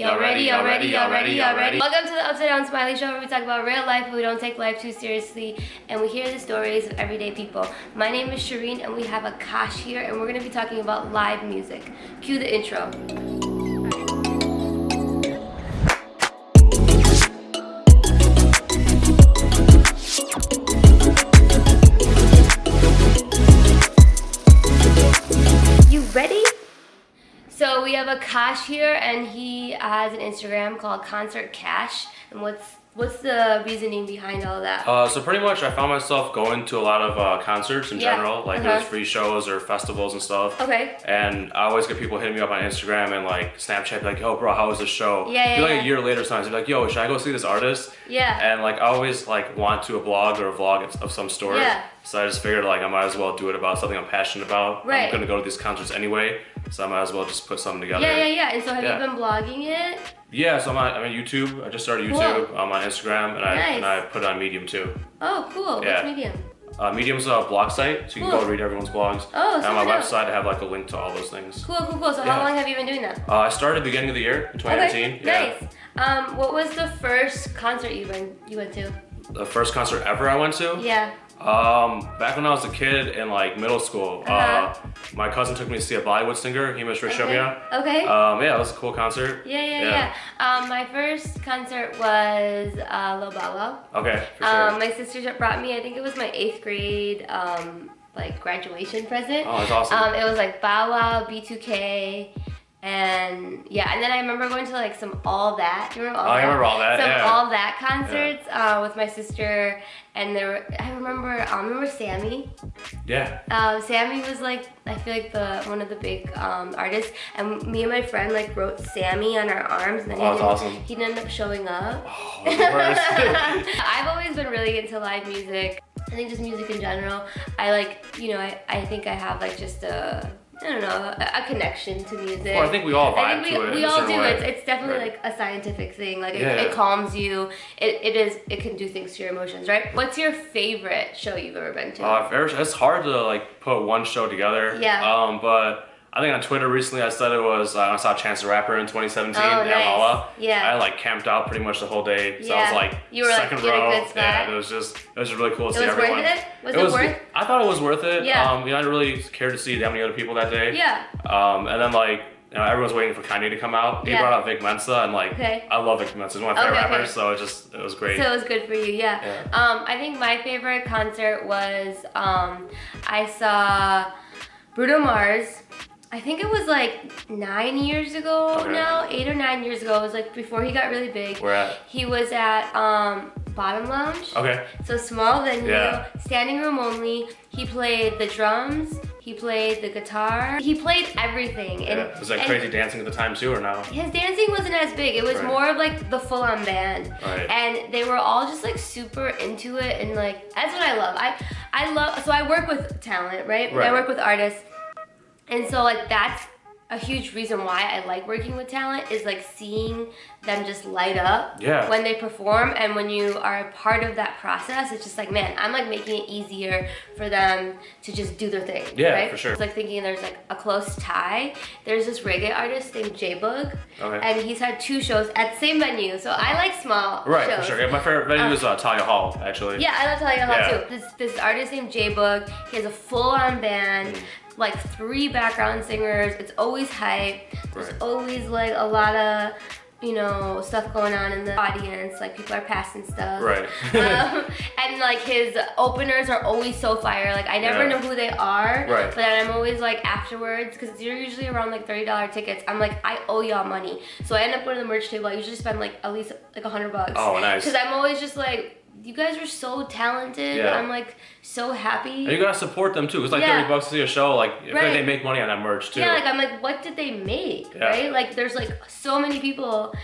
Y'all ready, y'all ready, y'all ready, y'all ready? Welcome to the Upside Down Smiley Show where we talk about real life, but we don't take life too seriously, and we hear the stories of everyday people. My name is Shireen, and we have Akash here, and we're going to be talking about live music. Cue the intro. Akash here, and he has an Instagram called Concert Cash. And what's what's the reasoning behind all that? Uh, so pretty much, I found myself going to a lot of uh, concerts in Yeah, general, like uh-huh. those free shows or festivals and stuff. Okay. And I always get people hitting me up on Instagram and like Snapchat, like, "Yo, bro, how was the show?" Yeah, yeah, like yeah. a year later, sometimes they're like, "Yo, should I go see this artist?" Yeah. And like, I always like want to a blog or a vlog of- of some sort. Yeah. So I just figured like I might as well do it about something I'm passionate about. Right. I'm gonna go to these concerts anyway, so I might as well just put something together. Yeah, yeah, yeah. And so have Yeah. you been blogging it? Yeah, so I'm on, I'm on YouTube. I just started Cool. YouTube. I'm on Instagram, and I and I put it on Medium too. Oh, cool. Yeah. What's Medium? Uh, Medium's a blog site, so you can Cool. go read everyone's blogs. Oh, and on my dope. website, I have like a link to all those things. Cool, cool, cool. So Yeah. how long have you been doing that? Uh, I started beginning of the year in 2019. Okay, yeah. nice. Um, what was the first concert you went you went to? The first concert ever I went to. Yeah. Um, back when I was a kid in like middle school, uh Uh-huh. my cousin took me to see a Bollywood singer, Himesh Okay. Reshammiya. Okay. Um, yeah, it was a cool concert. yeah, yeah, yeah. yeah. Um, my first concert was uh, Wow. Okay, for sure. Um, my sister brought me. I think it was my eighth grade um, like graduation present. oh, that's awesome. Um, it was like Bow Wow, B2K, and yeah, and then I remember going to like some All That. Do you remember All Oh, I That? remember All That, Some yeah. All That concerts uh, with my sister, and there. Were, I remember. I remember Sammy. yeah. Um, Sammy was like I feel like the one of the big um, artists, and me and my friend like wrote Sammy on our arms, and then Oh, he, didn't, awesome. he didn't end up showing up. Oh. I've always been really into live music. I think just music in general. I like, you know, I, I think I have like just a, I don't know, a, a connection to music. Well, I think we all I vibe think to we, it. we all do. way. It's, it's definitely Right. like a scientific thing. Like it, Yeah. it calms you. It, it is. It can do things to your emotions, right? What's your favorite show you've ever been to? Uh, it's hard to like put one show together. Yeah. Um, but I think on Twitter recently I said it was uh, I saw Chance the Rapper in 2017 Oh, in. Yeah. I like camped out pretty much the whole day, so I was like You were, second a row. Yeah, it was just it was just really cool to it see was everyone. worth it. Was it, worth? I thought it was worth it. Yeah. Um, you know, I didn't really care to see that many other people that day. Yeah. Um, and then like. You know, everyone's waiting for Kanye to come out. He Yeah. brought out Vic Mensa, and like, Okay. I love Vic Mensa. He's one of my favorite Okay, okay. rappers, so it just it was great. So it was good for you, yeah. Yeah. Um, I think my favorite concert was um, I saw Bruno Mars. I think it was like nine years ago Okay. now, eight or nine years ago. It was like before he got really big. Where at? He was at um, Bottom Lounge. Okay. So small venue, Yeah. standing room only. He played the drums. He played the guitar. He played everything. And, Yeah. Was that crazy dancing at the time too, or no? his dancing wasn't as big. It was Right. more of like the full-on band, Right. and they were all just like super into it, and like that's what I love. I I love. So I work with talent, right? Right. I work with artists, and so like that's a huge reason why I like working with talent is like seeing them just light up Yeah. when they perform and when you are a part of that process it's just like man I'm like making it easier for them to just do their thing Yeah, right for sure. it's like thinking there's like a close tie there's this reggae artist named J-Bug Okay. and he's had two shows at the same venue so I like small Right, shows for sure. Yeah, my favorite venue is uh, Thalia Hall, actually. yeah, I love Thalia Hall Yeah. too. This this artist named J Bug. He has a full on band, like three background singers. It's always hype. There's Right. always like a lot of you know stuff going on in the audience. Like people are passing stuff. Right. um, and like his openers are always so fire. Like I never Yeah. know who they are. Right. But then I'm always like afterwards because you're usually around like thirty dollar tickets. I'm like I owe y'all money, so I end up going to the merch table. I usually spend like at least like a hundred bucks. Oh, nice. Because I'm always just like, you guys are so talented. Yeah. I'm like so happy. And you gotta support them too. It's like Yeah. 30 bucks to see a show. Like, Right. like they make money on that merch too. yeah, like I'm like, what did they make? Yeah. Right? Like there's like so many people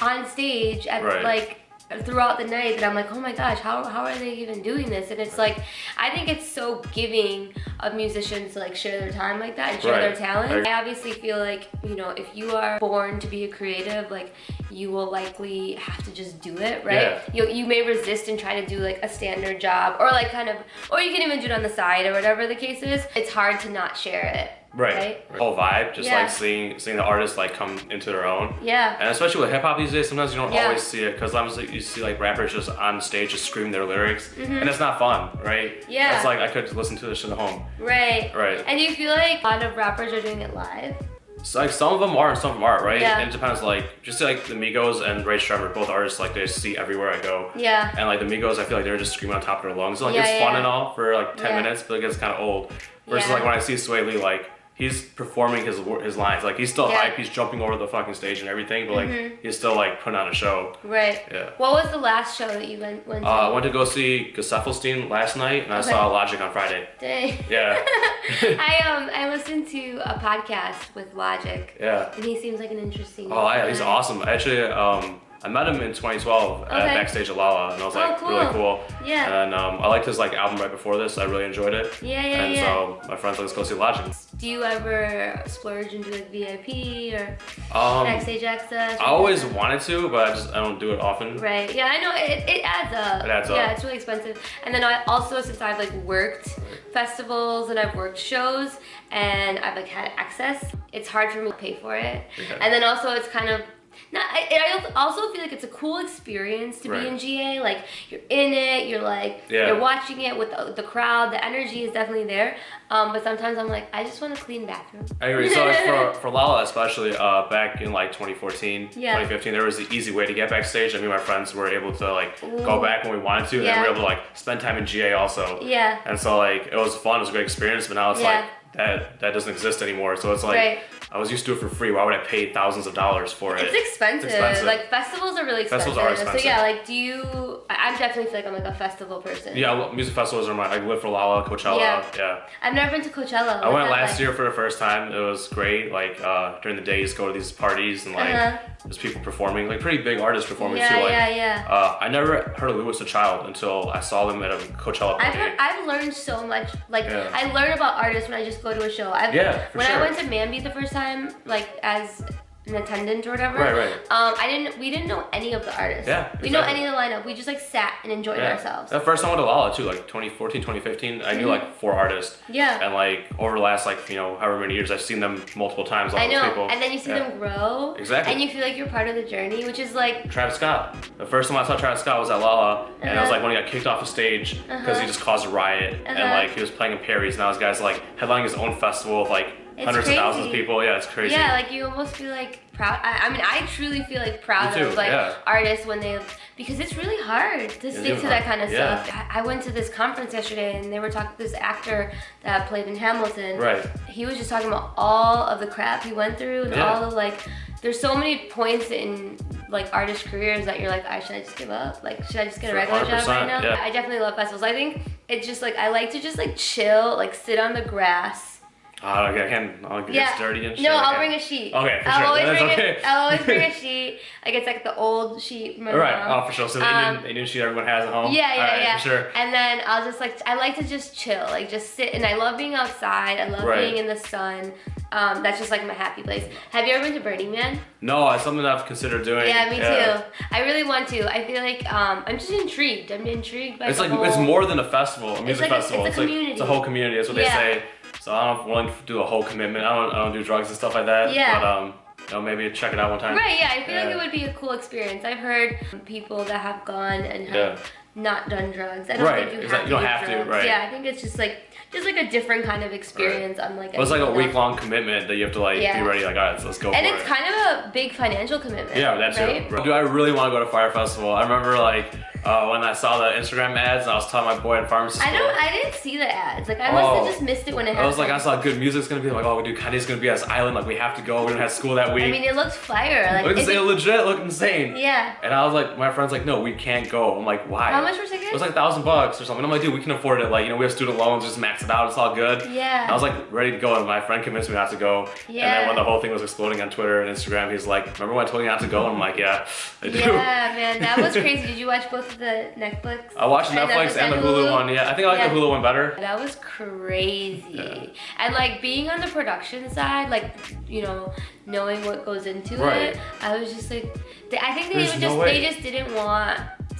on stage at Right. like throughout the night that I'm like, oh my gosh, how, how are they even doing this? And it's like, I think it's so giving of musicians to like share their time like that and share their talent. I- obviously feel like, you know, if you are born to be a creative, like you will likely have to just do it, right? You, you may resist and try to do like a standard job or like kind of, or you can even do it on the side or whatever the case is. It's hard to not share it. Right. right? Whole vibe, just Yeah. like seeing seeing the artists like come into their own. Yeah. And especially with hip hop these days, sometimes you don't Yeah. always see it because like, you see like rappers just on stage just screaming their lyrics, mm-hmm. and it's not fun, right? Yeah. It's like I could listen to this shit at home. Right. Right. And you feel like a lot of rappers are doing it live? So like some of them are and some of them aren't, right? Yeah. And it depends. Like just like the Migos and Rae Sremmurd, both artists like they see everywhere I go. Yeah. And like the Migos, I feel like they're just screaming on top of their lungs. Like Yeah, it's yeah, fun and all for like ten Yeah. minutes, but it gets kind of old. Versus like when I see Swae Lee, like he's performing his his lines. Like he's still Yeah. hype. He's jumping over the fucking stage and everything, but like Mhm. he's still like putting on a show. Right. Yeah. What was the last show that you went, went to? Uh, I went to go see Gesaffelstein last night, and I saw Logic on Friday. Dang. Yeah. I um I listened to a podcast with Logic, Yeah. and he seems like an interesting. Oh, yeah, he's awesome. Actually, um, I met him in 2012 at backstage at Lolla, and I was Oh, like cool. really cool. Yeah. And um, I liked his like album right before this. I really enjoyed it. Yeah, yeah, and yeah. so my friends like, let's go see Logic. Do you ever splurge into like VIP or Um, backstage access? I always wanted to, but I just I don't do it often. Right. Yeah, I know it, it adds up. It adds Yeah, up. it's really expensive. And then I also since I've like worked festivals and I've worked shows and I've like had access, it's hard for me to pay for it. Okay. And then also it's kind of not, I, I also feel like it's a cool experience to Right. be in GA. Like you're in it, you're like Yeah. you're watching it with the, the crowd. The energy is definitely there. Um, but sometimes I'm like, I just want a clean bathroom. I agree. So like for, for Lolla especially, uh, back in like 2014, Yeah. 2015, there was the easy way to get backstage. I mean, my friends were able to like Ooh. go back when we wanted to, Yeah. and we were able to like spend time in GA also. Yeah. And so like it was fun, it was a great experience, but now it's Yeah. like that that doesn't exist anymore. So it's like Right. I was used to it for free. Why would I pay thousands of dollars for it? It's expensive. expensive. Like festivals are really expensive. Festivals are expensive. So yeah, like do you? I I'm definitely feel like I'm like a festival person. yeah, well, music festivals are my. I live for Lolla, Coachella. Yeah. Yeah. I've never been to Coachella. I went last year for the first time. It was great. Like uh, during the day, you just go to these parties and like Uh-huh. There's people performing, like pretty big artists performing Yeah, too. Like, yeah, yeah. Uh, I never heard of Louis the Child until I saw them at a Coachella. I've heard, I've learned so much. Like Yeah. I learn about artists when I just go to a show. I've, Yeah, when I went to Mamby the first time, like as an attendant or whatever. Right, right. Um, I didn't. We didn't know any of the artists. Yeah, We know any of the lineup. We just like sat and enjoyed Yeah. ourselves. The first time I went to Lolla too, like 2014, 2015, I knew Mhm. like four artists. Yeah. And like over the last like, you know, however many years, I've seen them multiple times, I know. people. And then you see Yeah. them grow. Exactly. And you feel like you're part of the journey, which is like Travis Scott. The first time I saw Travis Scott was at Lolla, and I was Uh-huh. like when he got kicked off the stage because Uh-huh. he just caused a riot, and Uh-huh. like he was playing in Paris. And now this guy's like headlining his own festival with like It's hundreds of thousands of people. Yeah, it's crazy. Yeah, like you almost feel like proud. I, I mean, I truly feel like proud of like yeah. artists when they because it's really hard to stick to that kind of yeah. stuff. I, I went to this conference yesterday and they were talking. This actor that played in Hamilton. Right. He was just talking about all of the crap he went through and Yeah. all the like. There's so many points in like artist careers that you're like, I should I just give up? Like, should I just get a regular job right now? yeah. I definitely love festivals. I think it's just like I like to just like chill, like sit on the grass. Oh, okay, I can. I'll get Yeah. dirty and shit. No, I'll bring a sheet. Okay, for I'll sure. Always That's bring okay. A, I'll always bring a sheet. Like it's like the old sheet. from my All right. mom. Oh, for sure. So the Um, Indian, Indian sheet everyone has at home. Yeah, yeah, right, yeah. For sure. And then I'll just like I like to just chill, like just sit. And I love being outside. I love Right. being in the sun. Um, that's just like my happy place. Have you ever been to Burning Man? No, it's something I've considered doing. Yeah, me too. I really want to. I feel like um, I'm just intrigued. I'm intrigued by It's like whole... it's more than a festival, a music like a- it's festival. a It's, like community. it's a whole community. That's what Yeah. they say. So I don't want to do a whole commitment. I don't I don't do drugs and stuff like that. Yeah. But um, you know, maybe check it out one time. Right, yeah, I feel like it would be a cool experience. I've heard people that have gone and have Yeah. Not done drugs. I don't Right, think you exactly. have to You don't do have to, right. Yeah, I think it's just like just like a different kind of experience. I'm like, Well, it's like a week long commitment that you have to like Yeah. be ready. Like, all right, let's go And it's it. kind of a big financial commitment. yeah, that's right? it. Dude, I really want to go to Fyre Festival. I remember like uh, when I saw the Instagram ads, and I was telling my boy in pharmacy I don't. I didn't see the ads. Like I must have Oh. just missed it when it happened. I was like, I saw good music's gonna be like, oh, dude, Kanye's gonna be at this island. Like, we have to go. We don't have school that week. I mean, it looked fire. Like Look it- legit, look insane. yeah. And I was like, my friend's like, no, we can't go. I'm like, why? How much were tickets? It was like a thousand bucks or something. I'm like, dude, we can afford it. Like, you know, we have student loans, just max it out. It's all good. Yeah. I was like ready to go, and my friend convinced me not to go. Yeah. And then when the whole thing was exploding on Twitter and Instagram, he's like, "Remember when I told you not to go?" And I'm like, "Yeah, I do." Yeah, man, that was crazy. Did you watch both of the Netflix? I watched uh, And Netflix the- and the Hulu Hulu? one. Yeah, I think I like Yeah. the Hulu one better. That was crazy. Yeah. And like being on the production side, like, you know, knowing what goes into Right. it, I was just like, I think they There's would no just, they just didn't want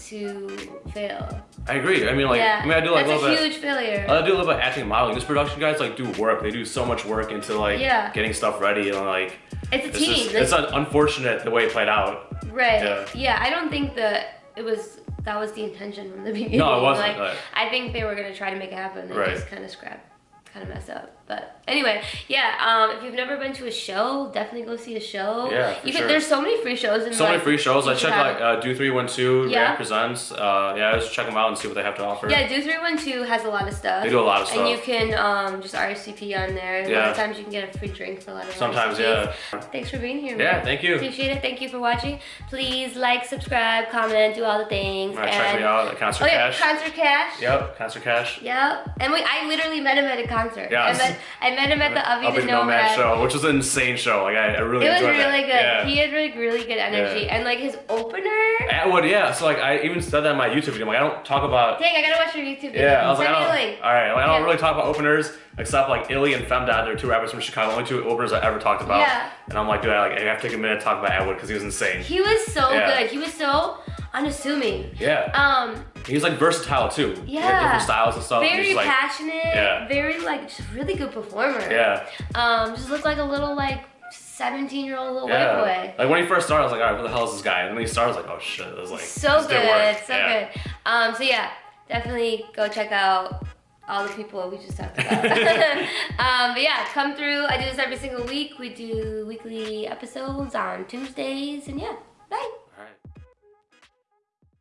to fail. I agree. I mean, like, yeah, I mean, I do like that's a a little bit. huge failure. I do a little bit of acting modeling. This production guys like do work. They do so much work into like Yeah. getting stuff ready and like it's a it's team. just, Like, it's unfortunate the way it played out. right. yeah. Yeah. I don't think that it was that was the intention from the beginning. No, it wasn't, Like, but- I think they were gonna try to make it happen. They Right. just kind of scrapped, kind of mess up. But anyway, yeah. Um, if you've never been to a show, definitely go see a show. Yeah, You sure. can. There's so many free shows. And So many free shows. I checked have- like uh, Do Three One Two Yeah. Presents. Uh, yeah, just check them out and see what they have to offer. Yeah, do three one two has a lot of stuff. They do a lot of stuff. And you can um, just RSVP on there. A lot Yeah. of times you can get a free drink for a lot of Sometimes, RSVPs. yeah. Thanks for being here. Yeah, man. thank you. Appreciate it. Thank you for watching. Please like, subscribe, comment, do all the things. All right, check me out at Concert Oh yeah, Cash. concert cash. Yep, Concert Cash. Yep. And we, I literally met him at a concert. Yeah. I met, I met him at the Avi the Nomad Nomad. show, which was an insane show. Like I, I really It was really that. good. Yeah. He had really, really good energy. Yeah. And like his opener. Atwood, yeah. So like I even said that in my YouTube video. Like I don't talk about. Dang, I gotta watch your YouTube video. Yeah, I was Send like, I don't, link. all right. Like, I don't Yeah. really talk about openers except like Illy and Femdot. They're two rappers from Chicago. Only two openers I ever talked about. Yeah. And I'm like, dude, I, like, I have to take a minute to talk about Atwood because he was insane. He was so good. He was so unassuming. Yeah. Um, He's like versatile too. Yeah. different styles and stuff. very He's like, passionate. Yeah. Very like just really good performer. yeah. Um, just looked like a little like 17 year old little Yeah. white boy. Like when he first started, I was like, all right, who the hell is this guy? And then he started, I was like, oh shit, it was like So good, so Yeah. good. Um, so yeah, definitely go check out all the people we just talked about. um, but yeah, come through. I do this every single week. We do weekly episodes on Tuesdays, and yeah, bye.